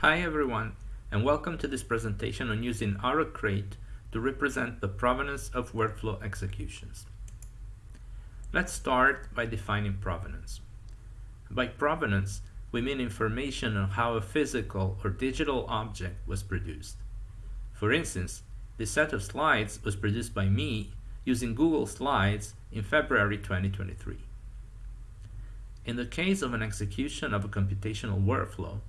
Hi everyone, and welcome to this presentation on using RO-Crate to represent the provenance of workflow executions. Let's start by defining provenance. By provenance, we mean information on how a physical or digital object was produced. For instance, this set of slides was produced by me using Google Slides in February 2023. In the case of an execution of a computational workflow,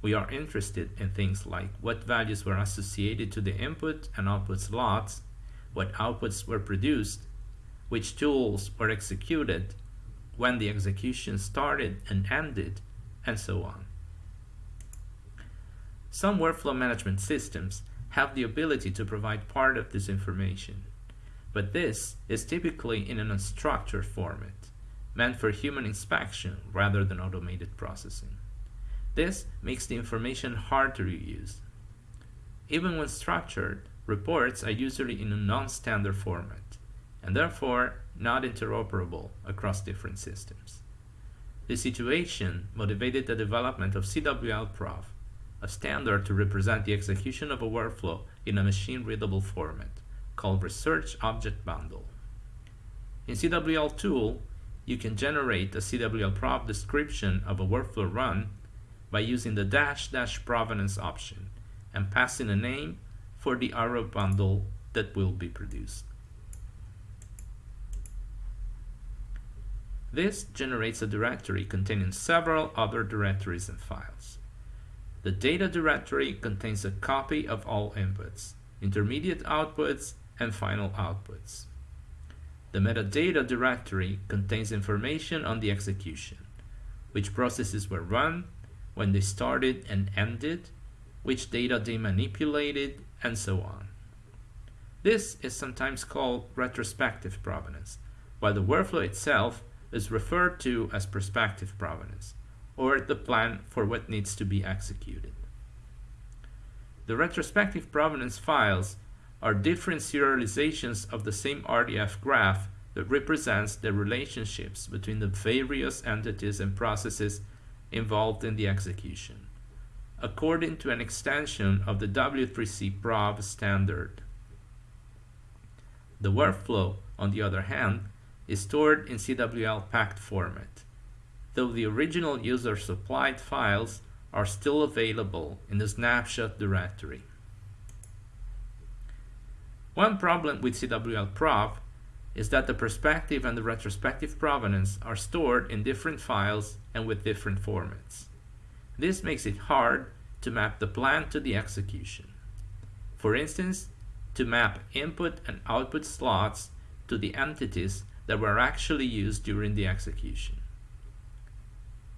we are interested in things like what values were associated to the input and output slots, what outputs were produced, which tools were executed, when the execution started and ended, and so on. Some workflow management systems have the ability to provide part of this information, but this is typically in an unstructured format, meant for human inspection rather than automated processing. This makes the information hard to reuse. Even when structured, reports are usually in a non-standard format, and therefore not interoperable across different systems. This situation motivated the development of CWL-Prov, a standard to represent the execution of a workflow in a machine-readable format, called Research Object Bundle. In CWL tool, you can generate a CWL-Prov description of a workflow run by using the dash dash provenance option and passing a name for the RO bundle that will be produced. This generates a directory containing several other directories and files. The data directory contains a copy of all inputs, intermediate outputs, and final outputs. The metadata directory contains information on the execution, which processes were run, when they started and ended, which data they manipulated, and so on. This is sometimes called retrospective provenance, while the workflow itself is referred to as prospective provenance, or the plan for what needs to be executed. The retrospective provenance files are different serializations of the same RDF graph that represents the relationships between the various entities and processes involved in the execution, according to an extension of the W3C Prov standard. The workflow, on the other hand, is stored in CWL packed format, though the original user supplied files are still available in the snapshot directory. One problem with CWL Prov is that the prospective and the retrospective provenance are stored in different files and with different formats. This makes it hard to map the plan to the execution. For instance, to map input and output slots to the entities that were actually used during the execution.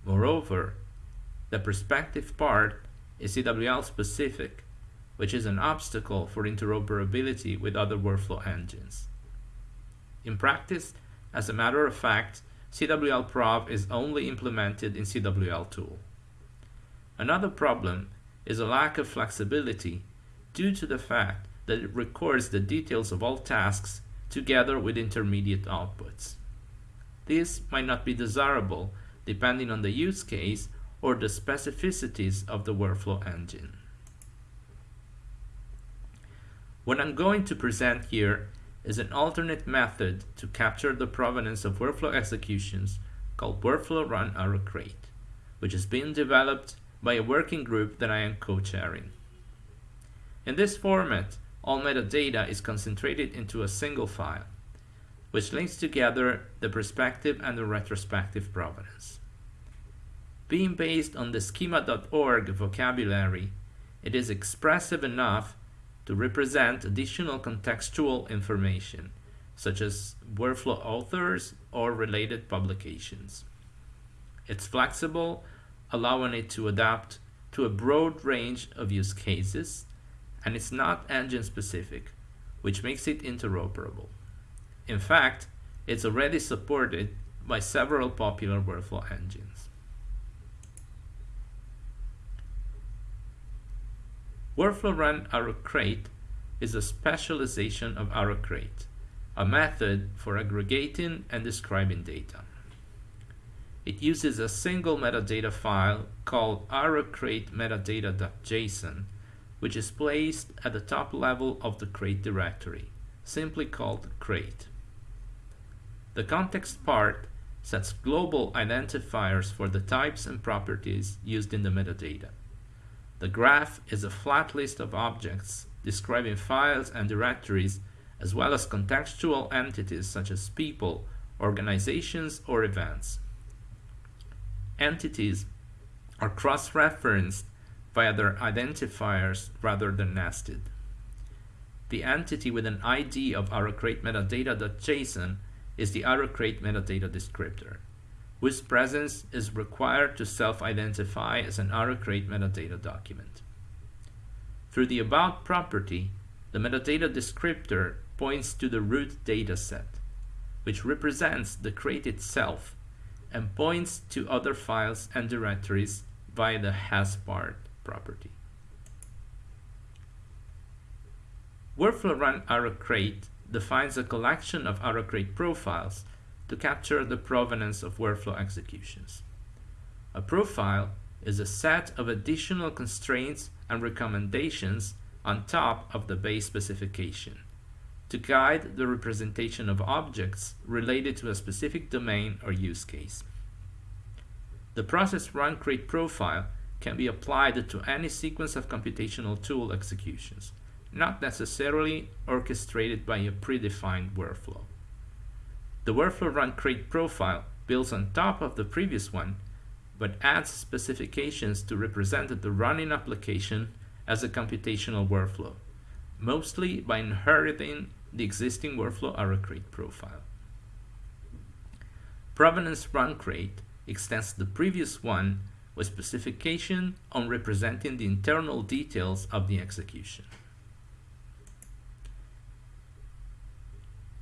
Moreover, the prospective part is CWL specific, which is an obstacle for interoperability with other workflow engines. In practice, as a matter of fact, CWL Prov is only implemented in CWL tool. Another problem is a lack of flexibility due to the fact that it records the details of all tasks together with intermediate outputs. This might not be desirable depending on the use case or the specificities of the workflow engine. What I'm going to present here is an alternate method to capture the provenance of workflow executions called Workflow Run RO-Crate, which is being developed by a working group that I am co-chairing. In this format, all metadata is concentrated into a single file, which links together the prospective and the retrospective provenance. Being based on the schema.org vocabulary, it is expressive enough to represent additional contextual information, such as workflow authors or related publications. It's flexible, allowing it to adapt to a broad range of use cases, and it's not engine specific, which makes it interoperable. In fact, it's already supported by several popular workflow engines. Workflow Run RO-Crate is a specialization of RO-Crate, a method for aggregating and describing data. it uses a single metadata file called ro-crate metadata.json, which is placed at the top level of the crate directory, simply called crate. The context part sets global identifiers for the types and properties used in the metadata. The graph is a flat list of objects describing files and directories as well as contextual entities such as people, organizations, or events. Entities are cross-referenced via their identifiers rather than nested. The entity with an ID of ro-crate metadata.json is the RO-Crate metadata descriptor, whose presence is required to self-identify as an RO-Crate metadata document. Through the about property, the metadata descriptor points to the root dataset, which represents the crate itself and points to other files and directories via the hasPart property. Workflow run RO-Crate defines a collection of RO-Crate profiles to capture the provenance of workflow executions. A profile is a set of additional constraints and recommendations on top of the base specification to guide the representation of objects related to a specific domain or use case. The process run crate profile can be applied to any sequence of computational tool executions, not necessarily orchestrated by a predefined workflow. The workflow run crate profile builds on top of the previous one, but adds specifications to represent the running application as a computational workflow, mostly by inheriting the existing workflow RO-Crate profile. Provenance run crate extends the previous one with specification on representing the internal details of the execution.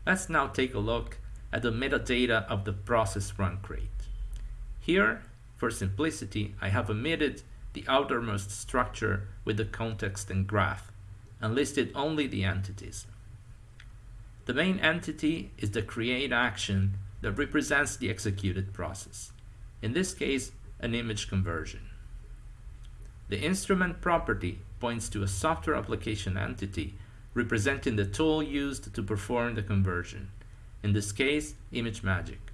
Let's now take a look at the metadata of the process run crate. Here, for simplicity, I have omitted the outermost structure with the context and graph and listed only the entities. The main entity is the create action that represents the executed process. In this case, an image conversion. The instrument property points to a software application entity representing the tool used to perform the conversion. In this case, ImageMagick.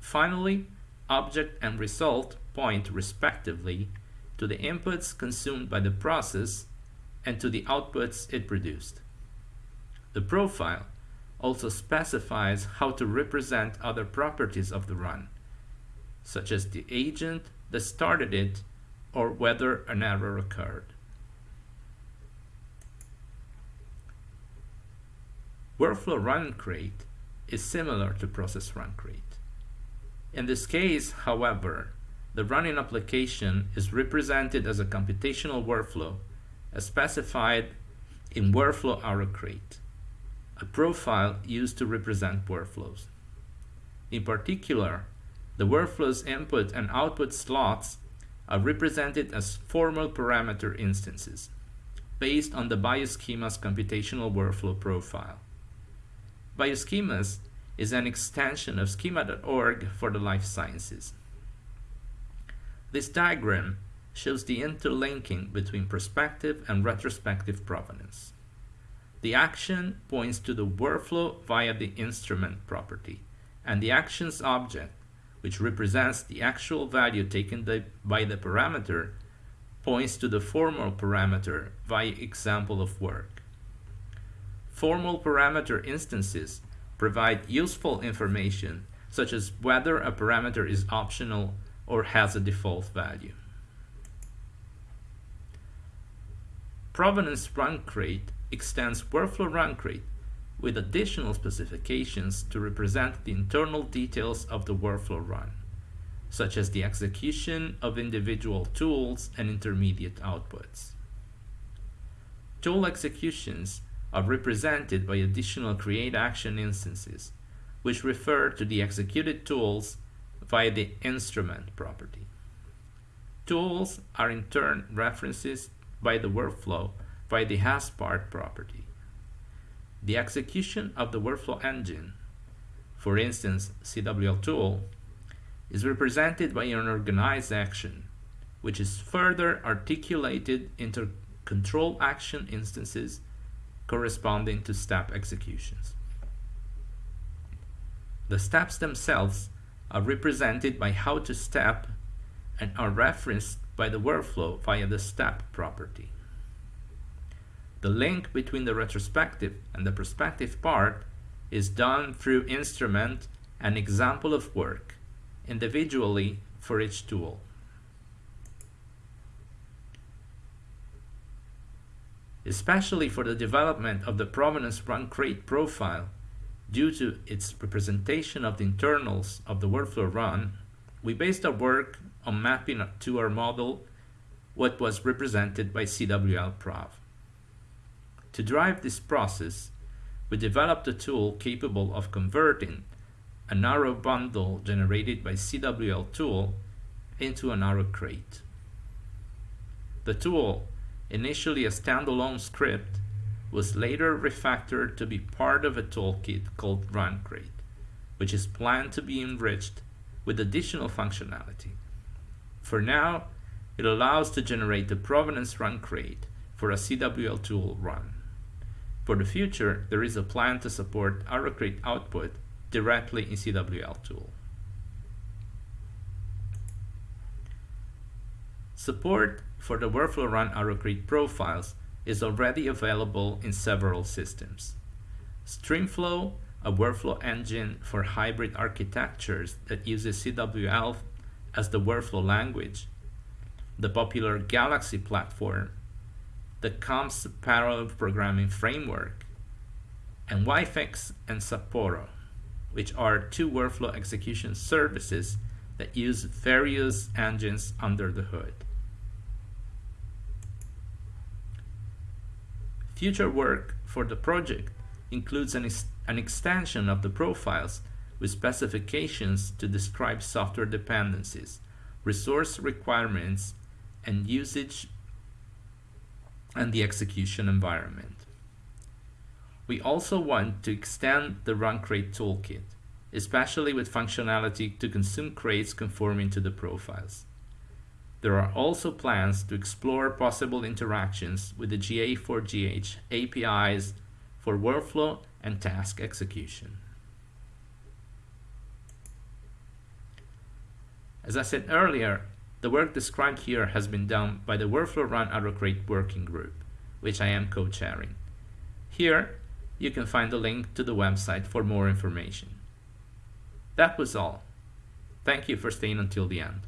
Finally, object and result point respectively to the inputs consumed by the process and to the outputs it produced. The profile also specifies how to represent other properties of the run, such as the agent that started it or whether an error occurred. Workflow run crate is similar to process run crate. In this case, however, the running application is represented as a computational workflow as specified in workflow RO-Crate a profile used to represent workflows. In particular, the workflow's input and output slots are represented as formal parameter instances based on the Bioschemas computational workflow profile. Bioschemas is an extension of schema.org for the life sciences. This diagram shows the interlinking between prospective and retrospective provenance. The action points to the workflow via the instrument property, and the actions object, which represents the actual value taken by the parameter, points to the formal parameter via example of work. Formal parameter instances provide useful information such as whether a parameter is optional or has a default value. Provenance run crate extends workflow run crate with additional specifications to represent the internal details of the workflow run, such as the execution of individual tools and intermediate outputs. Tool executions are represented by additional create action instances, which refer to the executed tools via the instrument property. Tools are in turn references by the workflow by the hasPart property. The execution of the workflow engine, for instance CWL tool, is represented by an organized action, which is further articulated into control action instances corresponding to step executions. The steps themselves are represented by how to step and are referenced by the workflow via the step property. The link between the retrospective and the prospective part is done through instrument and example of work, individually for each tool. Especially for the development of the provenance run crate profile, due to its representation of the internals of the workflow run, we based our work on mapping to our model what was represented by CWL Prov. To drive this process, we developed a tool capable of converting a RO bundle generated by CWL tool into a RO-Crate. The tool, initially a standalone script, was later refactored to be part of a toolkit called RunCrate, which is planned to be enriched with additional functionality. For now, it allows to generate the provenance run crate for a CWL tool run. For the future, there is a plan to support RO-Crate output directly in CWL tool. Support for the workflow run RO-Crate profiles is already available in several systems. Streamflow, a workflow engine for hybrid architectures that uses CWL as the workflow language, the popular Galaxy platform, the COMPSs parallel programming framework, and WfExS and Sapporo, which are two workflow execution services that use various engines under the hood. Future work for the project includes an, ex an extension of the profiles with specifications to describe software dependencies, resource requirements, and usage and the execution environment. We also want to extend the run crate toolkit, especially with functionality to consume crates conforming to the profiles. There are also plans to explore possible interactions with the GA4GH APIs for workflow and task execution. As I said earlier, the work described here has been done by the Workflow Run RO-Crate Working Group, which I am co-chairing. Here, you can find a link to the website for more information. That was all. Thank you for staying until the end.